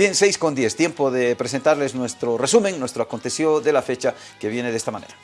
Bien, 6 con 10, tiempo de presentarles nuestro resumen, nuestro aconteció de la fecha que viene de esta manera.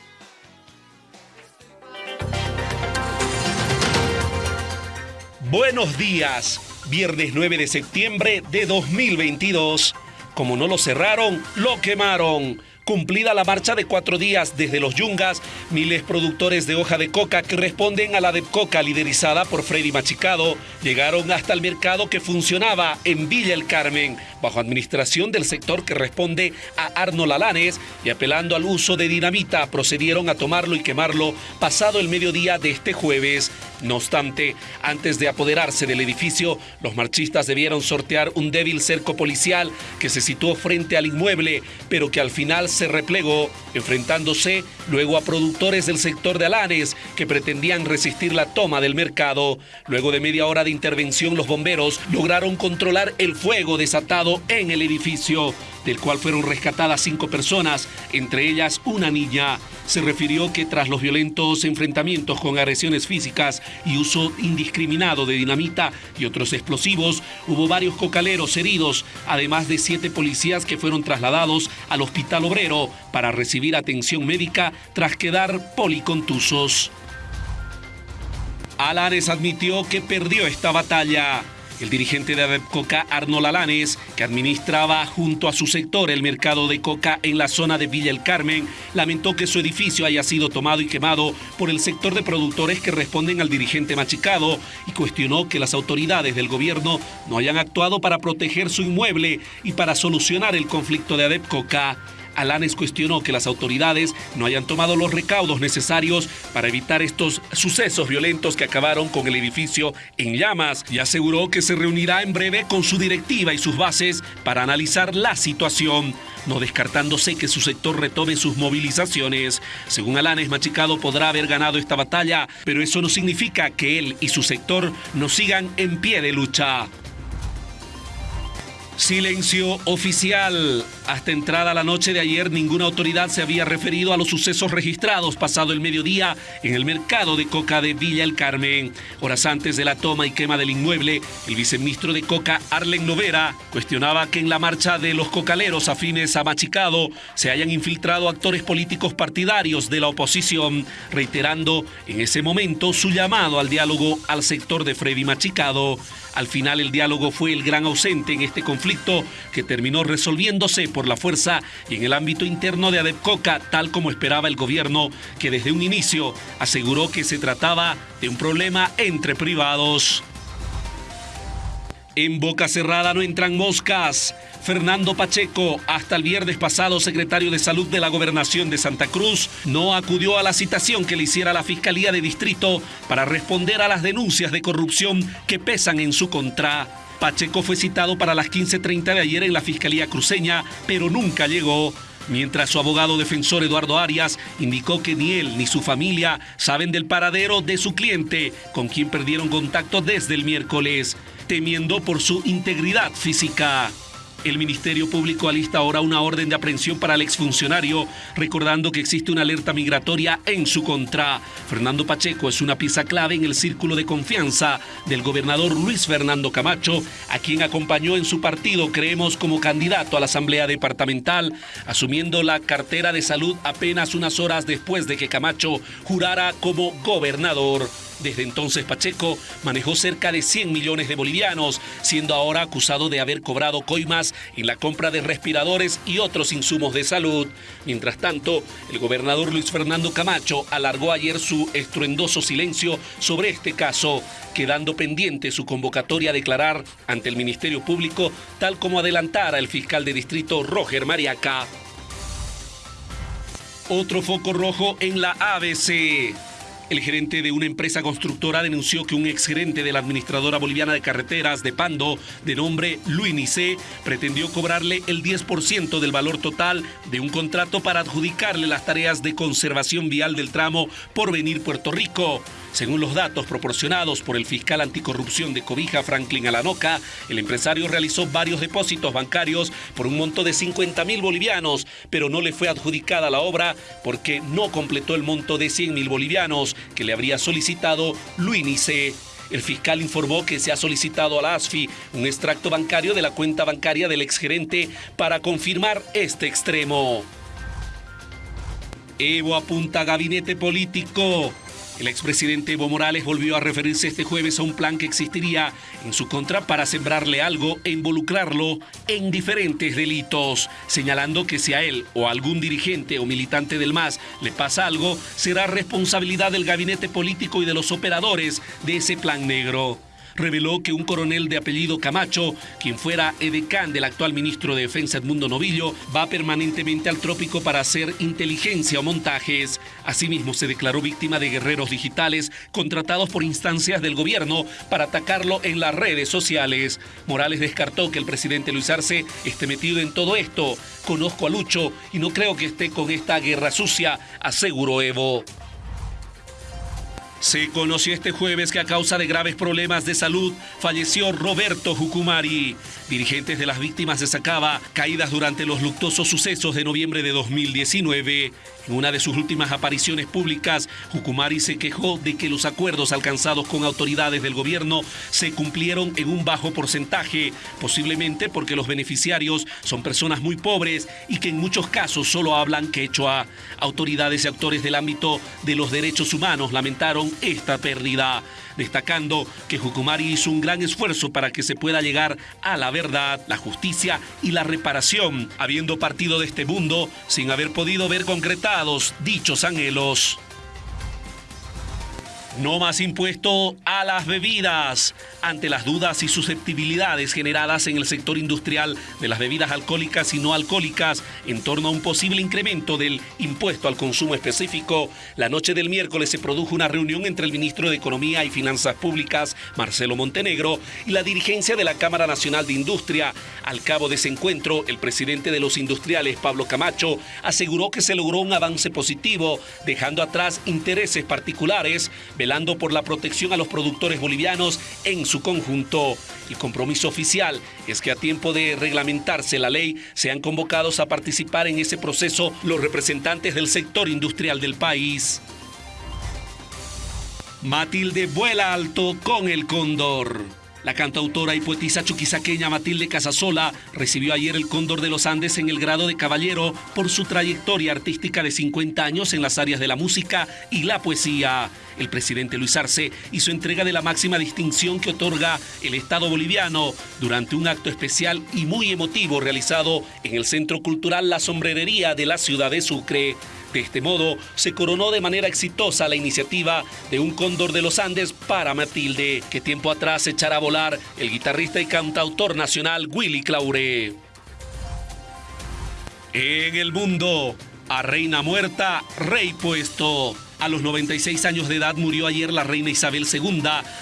Buenos días, viernes 9 de septiembre de 2022. Como no lo cerraron, lo quemaron. Cumplida la marcha de cuatro días desde los Yungas, miles productores de hoja de coca que responden a la de coca liderizada por Freddy Machicado llegaron hasta el mercado que funcionaba en Villa El Carmen, bajo administración del sector que responde a Arnold Alanes y apelando al uso de dinamita procedieron a tomarlo y quemarlo pasado el mediodía de este jueves. No obstante, antes de apoderarse del edificio, los marchistas debieron sortear un débil cerco policial que se situó frente al inmueble, pero que al final se replegó, enfrentándose luego a productores del sector de Alanes que pretendían resistir la toma del mercado. Luego de media hora de intervención, los bomberos lograron controlar el fuego desatado en el edificio del cual fueron rescatadas cinco personas, entre ellas una niña. Se refirió que tras los violentos enfrentamientos con agresiones físicas y uso indiscriminado de dinamita y otros explosivos, hubo varios cocaleros heridos, además de siete policías que fueron trasladados al Hospital Obrero para recibir atención médica tras quedar policontusos. Alanes admitió que perdió esta batalla. El dirigente de Coca, Arnold Alanes, que administraba junto a su sector el mercado de coca en la zona de Villa El Carmen, lamentó que su edificio haya sido tomado y quemado por el sector de productores que responden al dirigente machicado y cuestionó que las autoridades del gobierno no hayan actuado para proteger su inmueble y para solucionar el conflicto de Adepcoca. Alanes cuestionó que las autoridades no hayan tomado los recaudos necesarios para evitar estos sucesos violentos que acabaron con el edificio en llamas y aseguró que se reunirá en breve con su directiva y sus bases para analizar la situación no descartándose que su sector retome sus movilizaciones. Según Alanes, Machicado podrá haber ganado esta batalla, pero eso no significa que él y su sector no sigan en pie de lucha. Silencio oficial. Hasta entrada la noche de ayer, ninguna autoridad se había referido a los sucesos registrados pasado el mediodía en el mercado de coca de Villa El Carmen. Horas antes de la toma y quema del inmueble, el viceministro de Coca, Arlen Novera, cuestionaba que en la marcha de los cocaleros afines a Machicado se hayan infiltrado actores políticos partidarios de la oposición, reiterando en ese momento su llamado al diálogo al sector de Freddy Machicado. Al final el diálogo fue el gran ausente en este conflicto que terminó resolviéndose por la fuerza y en el ámbito interno de Adepcoca, tal como esperaba el gobierno, que desde un inicio aseguró que se trataba de un problema entre privados. En boca cerrada no entran moscas. Fernando Pacheco, hasta el viernes pasado secretario de Salud de la Gobernación de Santa Cruz, no acudió a la citación que le hiciera la Fiscalía de Distrito para responder a las denuncias de corrupción que pesan en su contra. Pacheco fue citado para las 15.30 de ayer en la Fiscalía Cruceña, pero nunca llegó. Mientras su abogado defensor Eduardo Arias indicó que ni él ni su familia saben del paradero de su cliente, con quien perdieron contacto desde el miércoles temiendo por su integridad física. El Ministerio Público alista ahora una orden de aprehensión para el exfuncionario, recordando que existe una alerta migratoria en su contra. Fernando Pacheco es una pieza clave en el círculo de confianza del gobernador Luis Fernando Camacho, a quien acompañó en su partido, creemos, como candidato a la Asamblea Departamental, asumiendo la cartera de salud apenas unas horas después de que Camacho jurara como gobernador. Desde entonces Pacheco manejó cerca de 100 millones de bolivianos, siendo ahora acusado de haber cobrado coimas en la compra de respiradores y otros insumos de salud. Mientras tanto, el gobernador Luis Fernando Camacho alargó ayer su estruendoso silencio sobre este caso, quedando pendiente su convocatoria a declarar ante el Ministerio Público, tal como adelantara el fiscal de distrito Roger Mariaca. Otro foco rojo en la ABC. El gerente de una empresa constructora denunció que un exgerente de la administradora boliviana de carreteras de Pando, de nombre Luis Nicé, pretendió cobrarle el 10% del valor total de un contrato para adjudicarle las tareas de conservación vial del tramo por venir Puerto Rico. Según los datos proporcionados por el fiscal anticorrupción de Cobija, Franklin Alanoca, el empresario realizó varios depósitos bancarios por un monto de 50 mil bolivianos, pero no le fue adjudicada la obra porque no completó el monto de 100 mil bolivianos que le habría solicitado Luinice. El fiscal informó que se ha solicitado a la ASFI un extracto bancario de la cuenta bancaria del exgerente para confirmar este extremo. Evo apunta a gabinete político. El expresidente Evo Morales volvió a referirse este jueves a un plan que existiría en su contra para sembrarle algo e involucrarlo en diferentes delitos, señalando que si a él o a algún dirigente o militante del MAS le pasa algo, será responsabilidad del gabinete político y de los operadores de ese plan negro reveló que un coronel de apellido Camacho, quien fuera edecán del actual ministro de Defensa Edmundo Novillo, va permanentemente al trópico para hacer inteligencia o montajes. Asimismo, se declaró víctima de guerreros digitales contratados por instancias del gobierno para atacarlo en las redes sociales. Morales descartó que el presidente Luis Arce esté metido en todo esto. Conozco a Lucho y no creo que esté con esta guerra sucia, aseguró Evo. Se conoció este jueves que a causa de graves problemas de salud falleció Roberto Jucumari. Dirigentes de las víctimas de Sacaba, caídas durante los luctuosos sucesos de noviembre de 2019. En una de sus últimas apariciones públicas, Jucumari se quejó de que los acuerdos alcanzados con autoridades del gobierno se cumplieron en un bajo porcentaje, posiblemente porque los beneficiarios son personas muy pobres y que en muchos casos solo hablan quechua. Autoridades y actores del ámbito de los derechos humanos lamentaron esta pérdida, destacando que Jucumari hizo un gran esfuerzo para que se pueda llegar a la verdad, la justicia y la reparación, habiendo partido de este mundo sin haber podido ver concretados dichos anhelos. No más impuesto a las bebidas. Ante las dudas y susceptibilidades generadas en el sector industrial de las bebidas alcohólicas y no alcohólicas en torno a un posible incremento del impuesto al consumo específico, la noche del miércoles se produjo una reunión entre el ministro de Economía y Finanzas Públicas, Marcelo Montenegro, y la dirigencia de la Cámara Nacional de Industria. Al cabo de ese encuentro, el presidente de los industriales, Pablo Camacho, aseguró que se logró un avance positivo, dejando atrás intereses particulares, por la protección a los productores bolivianos en su conjunto. El compromiso oficial es que a tiempo de reglamentarse la ley sean convocados a participar en ese proceso los representantes del sector industrial del país. Matilde vuela alto con el cóndor. La cantautora y poetisa chuquisaqueña Matilde Casasola recibió ayer el Cóndor de los Andes en el grado de caballero por su trayectoria artística de 50 años en las áreas de la música y la poesía. El presidente Luis Arce hizo entrega de la máxima distinción que otorga el Estado boliviano durante un acto especial y muy emotivo realizado en el Centro Cultural La Sombrerería de la ciudad de Sucre. De este modo, se coronó de manera exitosa la iniciativa de un cóndor de los Andes para Matilde, que tiempo atrás echara a volar el guitarrista y cantautor nacional Willy Claure. En el mundo, a reina muerta, rey puesto. A los 96 años de edad murió ayer la reina Isabel II,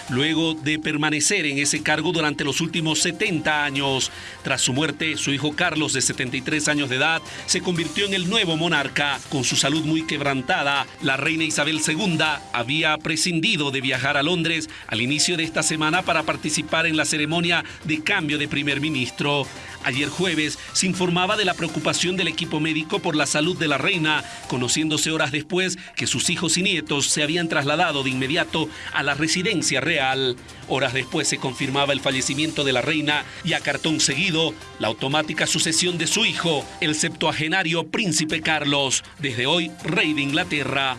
luego de permanecer en ese cargo durante los últimos 70 años. Tras su muerte, su hijo Carlos, de 73 años de edad, se convirtió en el nuevo monarca. Con su salud muy quebrantada, la reina Isabel II había prescindido de viajar a Londres al inicio de esta semana para participar en la ceremonia de cambio de primer ministro. Ayer jueves se informaba de la preocupación del equipo médico por la salud de la reina, conociéndose horas después que sus hijos y nietos se habían trasladado de inmediato a la residencia real. Horas después se confirmaba el fallecimiento de la reina y a cartón seguido la automática sucesión de su hijo, el septuagenario príncipe Carlos, desde hoy rey de Inglaterra.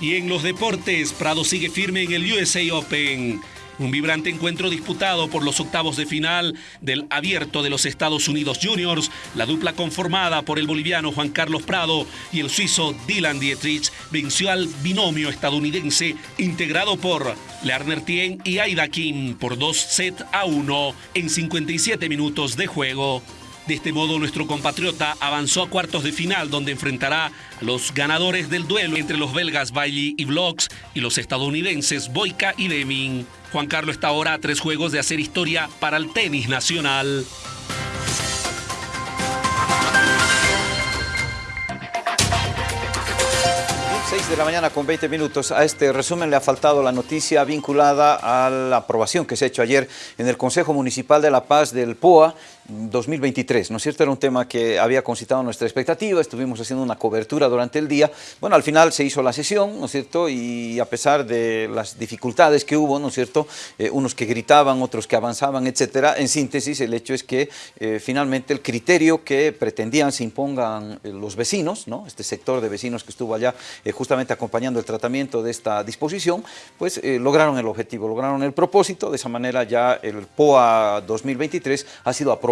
Y en los deportes, Prado sigue firme en el USA Open. Un vibrante encuentro disputado por los octavos de final del Abierto de los Estados Unidos Juniors, la dupla conformada por el boliviano Juan Carlos Prado y el suizo Dylan Dietrich venció al binomio estadounidense integrado por Lerner Tien y Aida Kim por dos sets a uno en 57 minutos de juego. De este modo, nuestro compatriota avanzó a cuartos de final, donde enfrentará a los ganadores del duelo entre los belgas Bailey y Vlogs y los estadounidenses Boyka y Deming. Juan Carlos está ahora a tres juegos de hacer historia para el tenis nacional. 6 de la mañana con 20 minutos. A este resumen le ha faltado la noticia vinculada a la aprobación que se ha hecho ayer en el Consejo Municipal de La Paz del POA 2023, ¿no es cierto? Era un tema que había concitado nuestra expectativa, estuvimos haciendo una cobertura durante el día. Bueno, al final se hizo la sesión, ¿no es cierto? Y a pesar de las dificultades que hubo, ¿no es cierto? Eh, unos que gritaban, otros que avanzaban, etcétera. En síntesis, el hecho es que eh, finalmente el criterio que pretendían se impongan eh, los vecinos, ¿no? Este sector de vecinos que estuvo allá justamente acompañando el tratamiento de esta disposición, pues lograron el objetivo, lograron el propósito. De esa manera ya el POA 2023 ha sido aprobado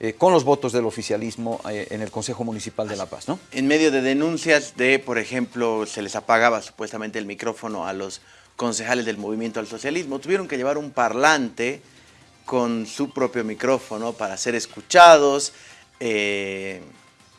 eh, con los votos del oficialismo eh, en el Consejo Municipal de La Paz. ¿no? En medio de denuncias de, por ejemplo, se les apagaba supuestamente el micrófono a los concejales del Movimiento al Socialismo, tuvieron que llevar un parlante con su propio micrófono para ser escuchados, eh,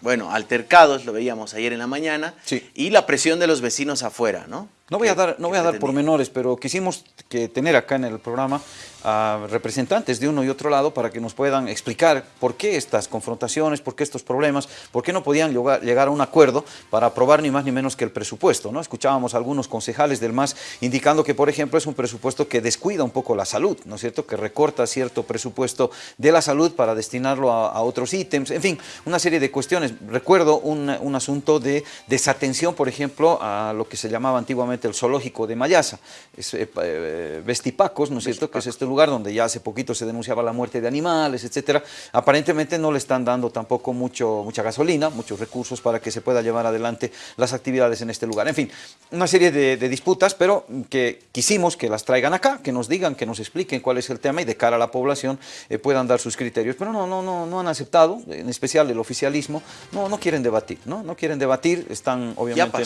bueno, altercados, lo veíamos ayer en la mañana, y la presión de los vecinos afuera, ¿no? No voy, a dar, no voy a dar pormenores, pero quisimos que tener acá en el programa a representantes de uno y otro lado para que nos puedan explicar por qué estas confrontaciones, por qué estos problemas, por qué no podían llegar a un acuerdo para aprobar ni más ni menos que el presupuesto. ¿no? Escuchábamos a algunos concejales del MAS indicando que, por ejemplo, es un presupuesto que descuida un poco la salud, ¿no es cierto? Que recorta cierto presupuesto de la salud para destinarlo a, otros ítems, en fin, una serie de cuestiones. Recuerdo un, un asunto de desatención, por ejemplo, a lo que se llamaba antiguamente el zoológico de Mayasa, es, eh, eh, Vestipacos, ¿no es cierto?, que es este lugar donde ya hace poquito se denunciaba la muerte de animales, etcétera. Aparentemente no le están dando tampoco mucho, mucha gasolina, muchos recursos para que se pueda llevar adelante las actividades en este lugar. En fin, una serie de, disputas, pero que quisimos que las traigan acá, que nos digan, que nos expliquen cuál es el tema y de cara a la población eh, puedan dar sus criterios. Pero no, no, no, no han aceptado, en especial el oficialismo, no, no quieren debatir, ¿no? No quieren debatir, están obviamente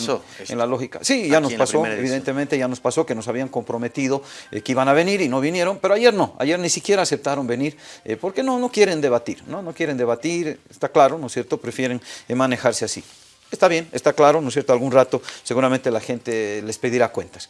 en, la lógica. Sí, ya nos pasó, evidentemente ya nos pasó que nos habían comprometido eh, que iban a venir y no vinieron, pero ayer no, ayer ni siquiera aceptaron venir eh, porque no, no quieren debatir, ¿no? no quieren debatir, está claro, ¿no es cierto? Prefieren eh, manejarse así. Está bien, está claro, ¿no es cierto? Algún rato seguramente la gente les pedirá cuentas.